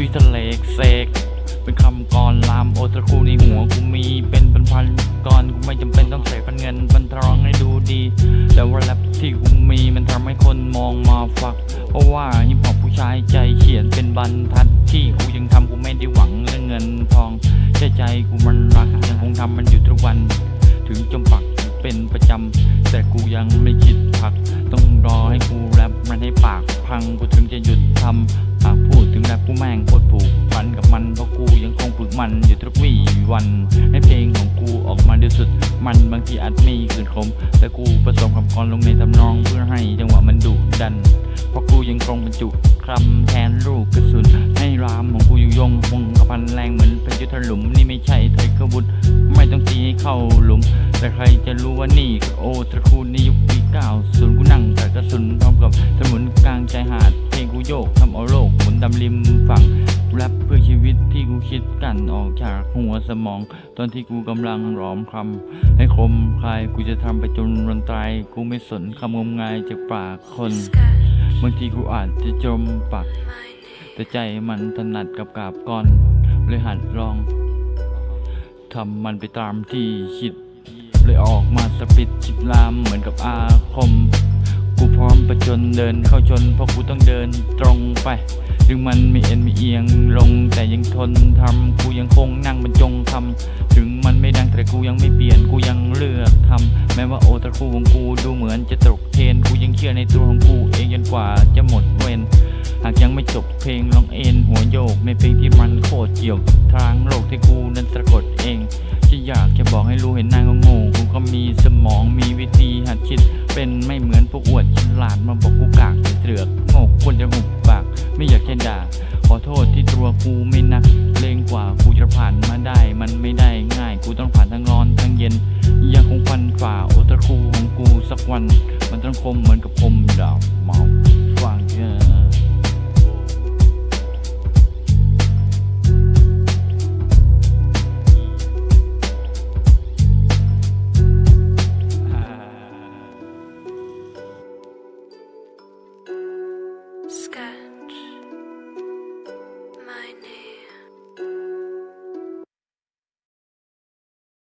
ชุยทะเลกเสกเป็นคำกรลามโอตระคูในหัวกูมีเป็นพันพันกรกูไม่จำเป็นต้องเสกพันเงินพันทองให้ดูดี แต่ว่าแรปที่กูมีมันทำให้คนมองมาฝัก เพราะว่าฮิปฮอปผู้ชายใจเขียนเป็นบรรทัดที่กูยังทำกูไม่ได้หวังเรื่องเงินทองใจใจกูมันรักยังคงทำมันอยู่ทุกวัน ถึงจมปักเป็นประจำแต่กูยังไม่คิดพัก ต้องรอให้กูแรปมันให้ปากพังกูถึงจะหยุดทำ หากพูดถึงแรปกูแม่งโคตรผูกพันกับมันเพราะกูยังคงฝึกมันอยู่ทุกวี่วันให้เพลงของกูออกมาดีสุด มันบางทีอาจมีขืนคมแต่กูผสมคำกรลงในทำนองเพื่อให้จังหวะมันดุดัน เพราะกูยังคงบรรจุคำแทนลูกกระสุนให้รามของกูอยู่ยงคงกระพันแรงเหมือนเป็นยุทธหลุมนี่ไม่ใช่ไทยกบุตรไม่ต้องตีให้เข้าหลุม แต่ใครจะรู้ว่านี่คือโอตระคูลในยุคปีเก้าศูนย์กูนั่งแต่กระสุนพร้อมกับสมุนกลางชายหาดเพลงกูโยกทำเอาโล กหมุนดำริมฝั่งแรปเพื่อชีวิตที่กูคิดกันออกจากหัวสมอง ตอนที่กูกำลังร้อมคำให้คมคายกูจะทำไปจนวันตายกูไม่สนคำงมงายจากปากคนบางทีกูอาจจะจมปัก แต่ใจมันถนัดกับกาบก้อนเลยหัดลองทำมันไปตามที่คิด เลยออกมาสปิดคิดลามเหมือนกับอาคม กูพร้อมประจนเดินเข้าชนเพราะกูต้องเดินตรงไป ถึงมันไมีเอ็นไมีเอียงลงแต่ยังทนทำกูยังคงนั่งบรรจงทำถึงมันไม่ดังแต่กูยังไม่เปลี่ยนกูยังเลือกทำแม้ว่าโอตะคูของกูดูเหมือนจะตกเทรนกูยังเชื่อในตัวของกูเองจนกว่าจะหมดเวรหากยังไม่จบเพลงลองเอ็นหัวโยกในเพลงที่มันโคตรเกี่ยวกับทางโลกที่กูนั้นสะกดเองจะอยากจะบอกให้รู้เห็นนาก็โง่กูก็มีสมองมีวิธีหัดคิดเป็นไม่เหมือนพวกอวดฉลาดมาบอก สักวัน มันต้องคมเหมือนกับคมดาบเมาฟังเจอ